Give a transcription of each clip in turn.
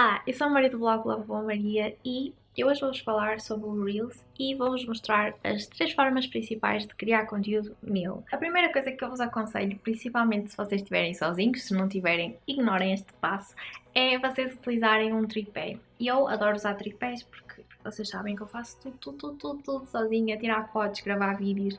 Ah, eu sou a Maria do blog Love Boa Maria e eu hoje vou-vos falar sobre o Reels e vou-vos mostrar as três formas principais de criar conteúdo meu. A primeira coisa que eu vos aconselho, principalmente se vocês estiverem sozinhos, se não tiverem, ignorem este passo, é vocês utilizarem um tripé. Eu adoro usar tripés porque vocês sabem que eu faço tudo, tudo, tudo, tudo, tudo sozinha, tirar fotos, gravar vídeos,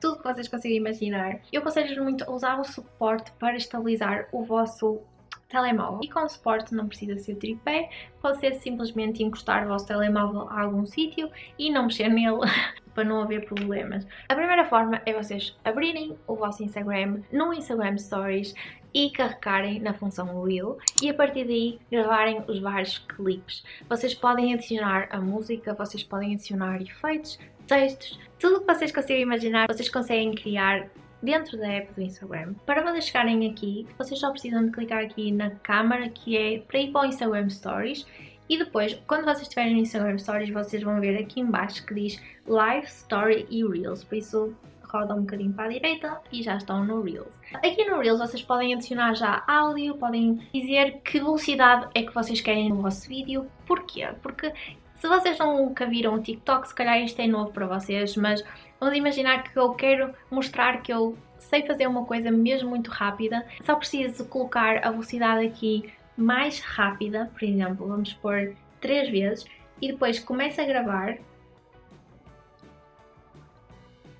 tudo que vocês conseguem imaginar. Eu aconselho-vos muito a usar o suporte para estabilizar o vosso telemóvel. E com suporte não precisa ser tripé, pode ser simplesmente encostar o vosso telemóvel a algum sítio e não mexer nele para não haver problemas. A primeira forma é vocês abrirem o vosso Instagram no Instagram Stories e carregarem na função Reel e a partir daí gravarem os vários clipes. Vocês podem adicionar a música, vocês podem adicionar efeitos, textos, tudo o que vocês conseguem imaginar, vocês conseguem criar dentro da app do Instagram. Para vocês chegarem aqui, vocês só precisam de clicar aqui na câmera que é para ir para o Instagram Stories e depois, quando vocês estiverem no Instagram Stories, vocês vão ver aqui embaixo que diz Live, Story e Reels, por isso rodam um bocadinho para a direita e já estão no Reels. Aqui no Reels vocês podem adicionar já áudio, podem dizer que velocidade é que vocês querem no vosso vídeo. Porquê? Porque se vocês nunca viram o TikTok, se calhar isto é novo para vocês, mas vamos imaginar que eu quero mostrar que eu sei fazer uma coisa mesmo muito rápida. Só preciso colocar a velocidade aqui mais rápida, por exemplo, vamos pôr 3 vezes, e depois começo a gravar.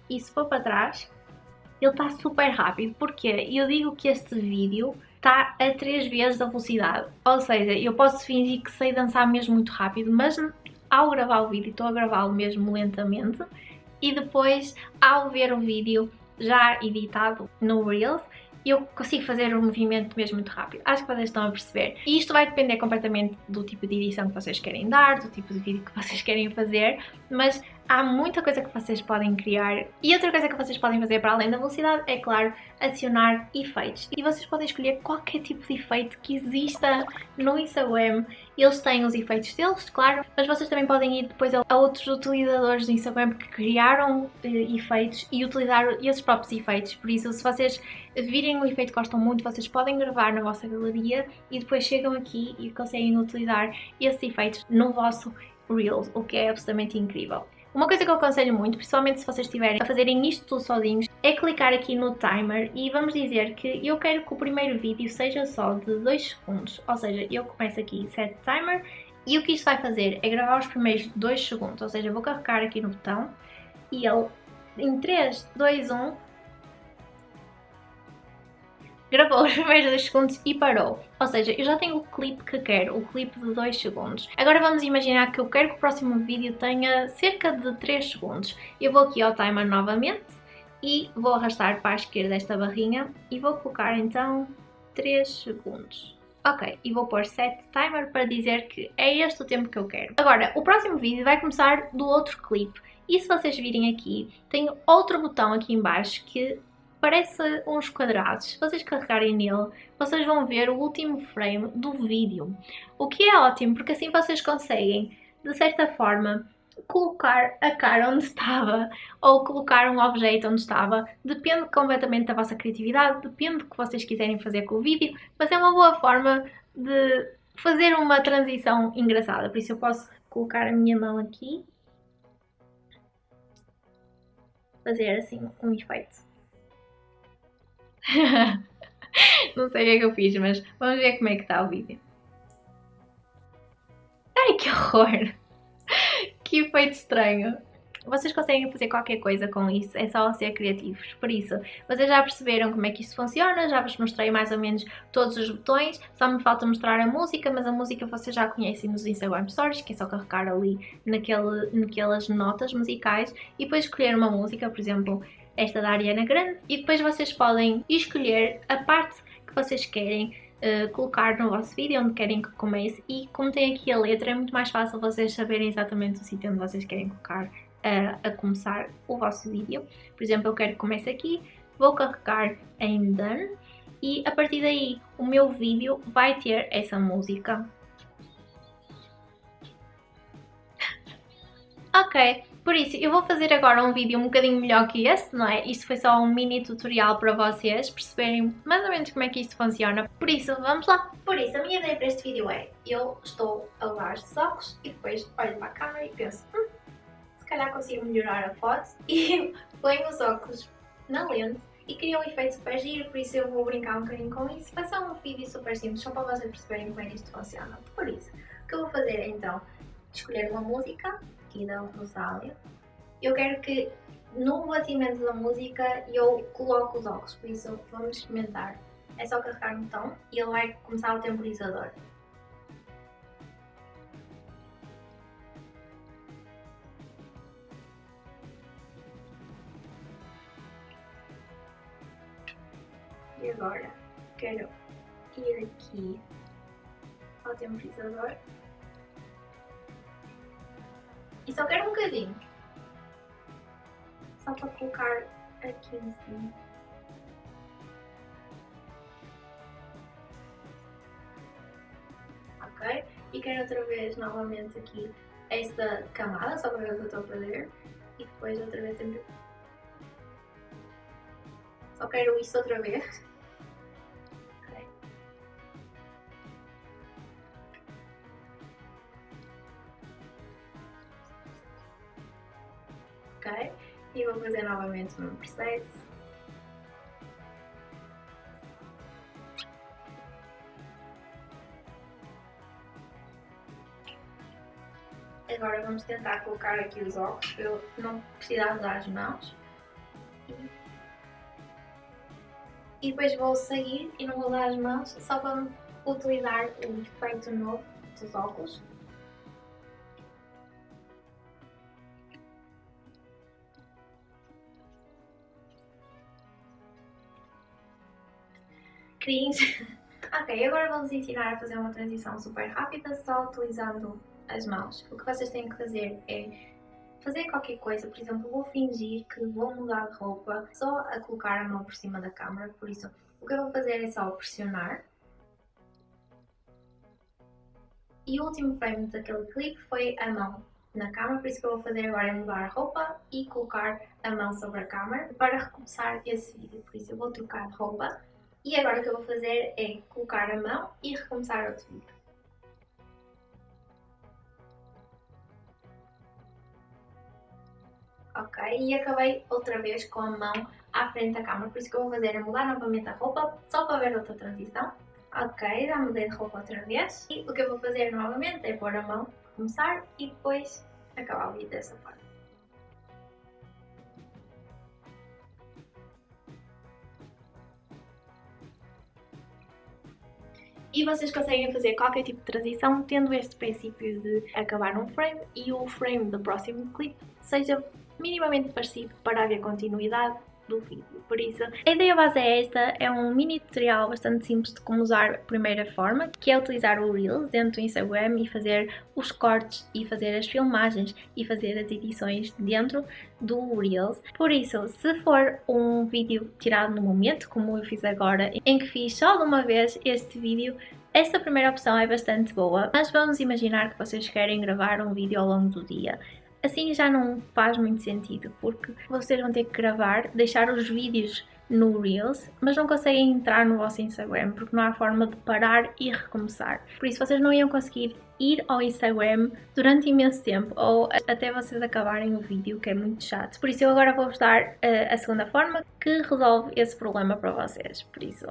E se for para trás, ele está super rápido. Porquê? Eu digo que este vídeo está a 3 vezes a velocidade. Ou seja, eu posso fingir que sei dançar mesmo muito rápido, mas ao gravar o vídeo estou a gravá-lo mesmo lentamente e depois ao ver o vídeo já editado no Reels eu consigo fazer o movimento mesmo muito rápido. Acho que vocês estão a perceber. E isto vai depender completamente do tipo de edição que vocês querem dar, do tipo de vídeo que vocês querem fazer, mas há muita coisa que vocês podem criar. E outra coisa que vocês podem fazer para além da velocidade é, claro, adicionar efeitos. E vocês podem escolher qualquer tipo de efeito que exista no Instagram. Eles têm os efeitos deles, claro, mas vocês também podem ir depois a outros utilizadores do Instagram que criaram eh, efeitos e utilizar esses próprios efeitos. Por isso, se vocês virem um efeito que gostam muito, vocês podem gravar na vossa galeria e depois chegam aqui e conseguem utilizar esses efeitos no vosso Reels, o que é absolutamente incrível. Uma coisa que eu aconselho muito, principalmente se vocês estiverem a fazerem isto tudo sozinhos, é clicar aqui no timer e vamos dizer que eu quero que o primeiro vídeo seja só de 2 segundos. Ou seja, eu começo aqui set timer e o que isto vai fazer é gravar os primeiros 2 segundos. Ou seja, vou carregar aqui no botão e ele em 3, 2, 1 gravou os primeiros 2 segundos e parou. Ou seja, eu já tenho o clipe que quero, o clipe de 2 segundos. Agora vamos imaginar que eu quero que o próximo vídeo tenha cerca de 3 segundos. Eu vou aqui ao timer novamente e vou arrastar para a esquerda esta barrinha e vou colocar então 3 segundos. Ok, e vou pôr set timer para dizer que é este o tempo que eu quero. Agora, o próximo vídeo vai começar do outro clipe. E se vocês virem aqui, tem outro botão aqui embaixo que parece uns quadrados. Se vocês carregarem nele, vocês vão ver o último frame do vídeo. O que é ótimo, porque assim vocês conseguem, de certa forma, colocar a cara onde estava ou colocar um objeto onde estava. Depende completamente da vossa criatividade, depende do que vocês quiserem fazer com o vídeo, mas é uma boa forma de fazer uma transição engraçada. Por isso eu posso colocar a minha mão aqui, fazer assim um efeito. Não sei o que é que eu fiz, mas vamos ver como é que está o vídeo. Ai, que horror! Que efeito estranho! Vocês conseguem fazer qualquer coisa com isso, é só ser criativos. Por isso, vocês já perceberam como é que isto funciona, já vos mostrei mais ou menos todos os botões, só me falta mostrar a música, mas a música vocês já conhecem nos Instagram Stories, que é só carregar ali naquele, naquelas notas musicais e depois escolher uma música, por exemplo, esta da Ariana Grande, e depois vocês podem escolher a parte que vocês querem uh, colocar no vosso vídeo, onde querem que comece, e como tem aqui a letra, é muito mais fácil vocês saberem exatamente o sítio onde vocês querem colocar uh, a começar o vosso vídeo. Por exemplo, eu quero que comece aqui, vou carregar em Done, e a partir daí o meu vídeo vai ter essa música. ok, Por isso, eu vou fazer agora um vídeo um bocadinho melhor que este, não é? Isto foi só um mini tutorial para vocês perceberem mais ou menos como é que isto funciona. Por isso, vamos lá! Por isso, a minha ideia para este vídeo é, eu estou a levar estes óculos e depois olho para a câmera e penso, hum, se calhar consigo melhorar a foto e ponho os óculos na lente e cria um efeito super giro, por isso eu vou brincar um bocadinho com isso. Vai ser um vídeo super simples, só para vocês perceberem como é que isto funciona. Por isso, o que eu vou fazer é então escolher uma música, aqui da Rosália. Eu quero que no batimento da música eu coloque os óculos, por isso vamos experimentar. É só carregar no botão e ele vai começar o temporizador. E agora quero ir aqui ao temporizador e só quero um bocadinho. Só para colocar aqui em cima. Ok? E quero outra vez novamente aqui esta camada, só para ver o que eu estou a fazer. E depois outra vez sempre... Só quero isso outra vez. E vou fazer novamente o mesmo processo. Agora vamos tentar colocar aqui os óculos para eu não precisar usar as mãos. E depois vou sair e não vou usar as mãos só para utilizar o efeito novo dos óculos. Cringe. ok, agora vamos ensinar a fazer uma transição super rápida só utilizando as mãos. O que vocês têm que fazer é fazer qualquer coisa, por exemplo, vou fingir que vou mudar de roupa só a colocar a mão por cima da câmera, por isso o que eu vou fazer é só pressionar. E o último frame daquele clipe foi a mão na câmera, por isso que eu vou fazer agora é mudar a roupa e colocar a mão sobre a câmera para recomeçar esse vídeo. Por isso eu vou trocar de roupa e agora o que eu vou fazer é colocar a mão e recomeçar outro vídeo. Ok, e acabei outra vez com a mão à frente da câmera, por isso que eu vou fazer é mudar novamente a roupa, só para ver outra transição. Ok, já mudei de roupa outra vez. E o que eu vou fazer novamente é pôr a mão, começar e depois acabar o vídeo dessa forma. E vocês conseguem fazer qualquer tipo de transição tendo este princípio de acabar um frame e o frame do próximo clipe seja minimamente parecido para haver continuidade do vídeo. Por isso, a ideia base é esta, é um mini tutorial bastante simples de como usar a primeira forma, que é utilizar o Reels dentro do Instagram e fazer os cortes e fazer as filmagens e fazer as edições dentro do Reels. Por isso, se for um vídeo tirado no momento, como eu fiz agora, em que fiz só de uma vez este vídeo, esta primeira opção é bastante boa, mas vamos imaginar que vocês querem gravar um vídeo ao longo do dia. Assim já não faz muito sentido, porque vocês vão ter que gravar, deixar os vídeos no Reels, mas não conseguem entrar no vosso Instagram, porque não há forma de parar e recomeçar. Por isso vocês não iam conseguir ir ao Instagram durante imenso tempo, ou até vocês acabarem o vídeo, que é muito chato. Por isso eu agora vou-vos dar uh, a segunda forma que resolve esse problema para vocês. Por isso,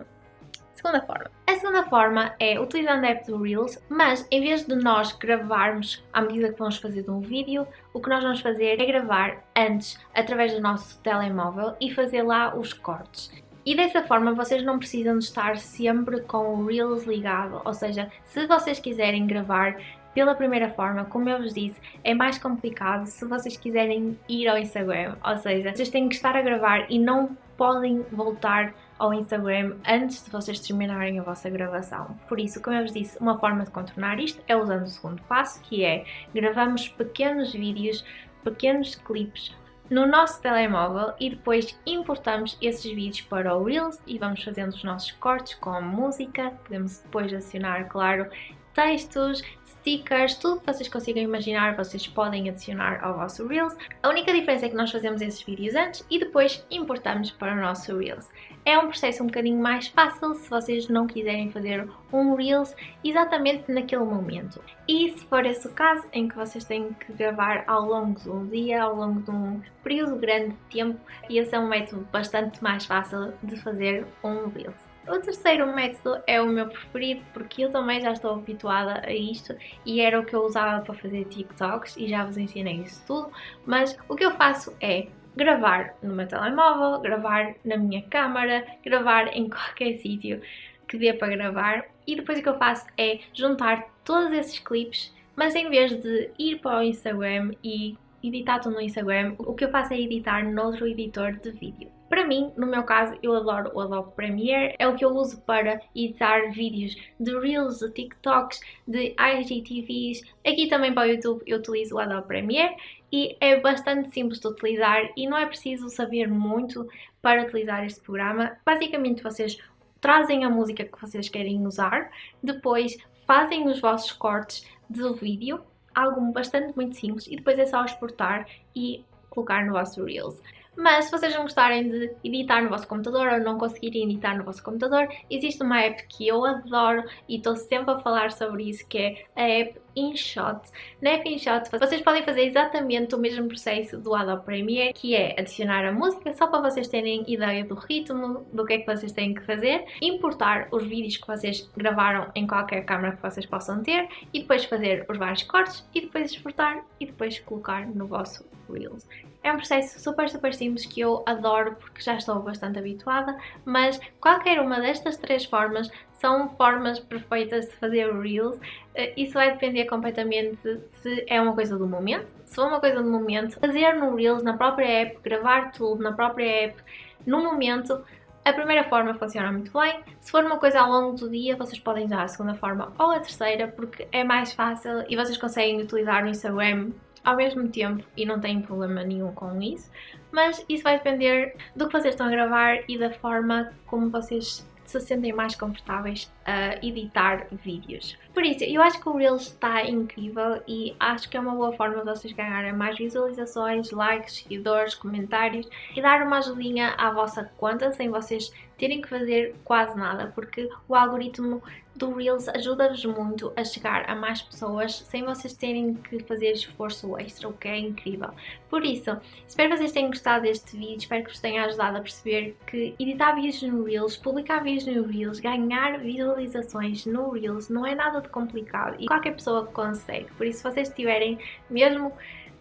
Segunda forma. A segunda forma é utilizando a app do Reels, mas em vez de nós gravarmos à medida que vamos fazer um vídeo, o que nós vamos fazer é gravar antes através do nosso telemóvel e fazer lá os cortes. E dessa forma vocês não precisam de estar sempre com o Reels ligado, ou seja, se vocês quiserem gravar pela primeira forma, como eu vos disse, é mais complicado se vocês quiserem ir ao Instagram, ou seja, vocês têm que estar a gravar e não podem voltar ao Instagram antes de vocês terminarem a vossa gravação. Por isso, como eu vos disse, uma forma de contornar isto é usando o segundo passo, que é gravamos pequenos vídeos, pequenos clipes no nosso telemóvel e depois importamos esses vídeos para o Reels e vamos fazendo os nossos cortes com música, podemos depois adicionar, claro, textos, stickers, tudo que vocês consigam imaginar, vocês podem adicionar ao vosso Reels. A única diferença é que nós fazemos esses vídeos antes e depois importamos para o nosso Reels. É um processo um bocadinho mais fácil se vocês não quiserem fazer um Reels exatamente naquele momento. E se for esse o caso, em que vocês têm que gravar ao longo de um dia, ao longo de um período grande de tempo, esse é um método bastante mais fácil de fazer um Reels. O terceiro método é o meu preferido porque eu também já estou habituada a isto e era o que eu usava para fazer TikToks e já vos ensinei isso tudo, mas o que eu faço é gravar no meu telemóvel, gravar na minha câmara, gravar em qualquer sítio que dê para gravar e depois o que eu faço é juntar todos esses clipes, mas em vez de ir para o Instagram e editar tudo no Instagram, o que eu faço é editar noutro editor de vídeo. Para mim, no meu caso, eu adoro o Adobe Premiere, é o que eu uso para editar vídeos de Reels, de TikToks, de IGTVs. Aqui também para o YouTube eu utilizo o Adobe Premiere e é bastante simples de utilizar e não é preciso saber muito para utilizar este programa. Basicamente vocês trazem a música que vocês querem usar, depois fazem os vossos cortes do vídeo, algo bastante muito simples, e depois é só exportar e colocar no vosso Reels. Mas se vocês não gostarem de editar no vosso computador ou não conseguirem editar no vosso computador, existe uma app que eu adoro e estou sempre a falar sobre isso, que é a app InShot. Na app InShot vocês podem fazer exatamente o mesmo processo do Adobe Premiere, que é adicionar a música só para vocês terem ideia do ritmo, do que é que vocês têm que fazer, importar os vídeos que vocês gravaram em qualquer câmera que vocês possam ter e depois fazer os vários cortes e depois exportar e depois colocar no vosso Reels. É um processo super, super simples que eu adoro porque já estou bastante habituada, mas qualquer uma destas três formas são formas perfeitas de fazer Reels. Eh, isso vai depender completamente se é uma coisa do momento. Se for uma coisa do momento, fazer no Reels, na própria app, gravar tudo na própria app, no momento, a primeira forma funciona muito bem. Se for uma coisa ao longo do dia, vocês podem usar a segunda forma ou a terceira, porque é mais fácil e vocês conseguem utilizar o Instagram ao mesmo tempo e não têm problema nenhum com isso, mas isso vai depender do que vocês estão a gravar e da forma como vocês se sentem mais confortáveis a editar vídeos. Por isso, eu acho que o Reels está incrível e acho que é uma boa forma de vocês ganharem mais visualizações, likes, seguidores, comentários e dar uma ajudinha à vossa conta sem vocês terem que fazer quase nada, porque o algoritmo do Reels ajuda-vos muito a chegar a mais pessoas sem vocês terem que fazer esforço extra, o que é incrível. Por isso, espero que vocês tenham gostado deste vídeo, espero que vos tenha ajudado a perceber que editar vídeos no Reels, publicar vídeos no Reels, ganhar visualizações no Reels não é nada de complicado e qualquer pessoa consegue. Por isso, se vocês tiverem mesmo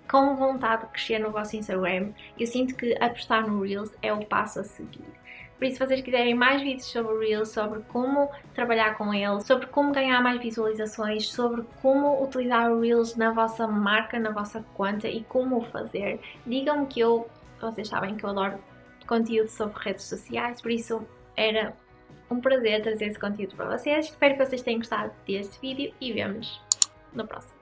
com vontade de crescer no vosso Instagram, eu sinto que apostar no Reels é o passo a seguir. Por isso, se vocês quiserem mais vídeos sobre Reels, sobre como trabalhar com ele, sobre como ganhar mais visualizações, sobre como utilizar o Reels na vossa marca, na vossa conta e como o fazer, digam-me que eu, vocês sabem que eu adoro conteúdo sobre redes sociais, por isso era um prazer trazer esse conteúdo para vocês. Espero que vocês tenham gostado deste vídeo e vemos no próximo.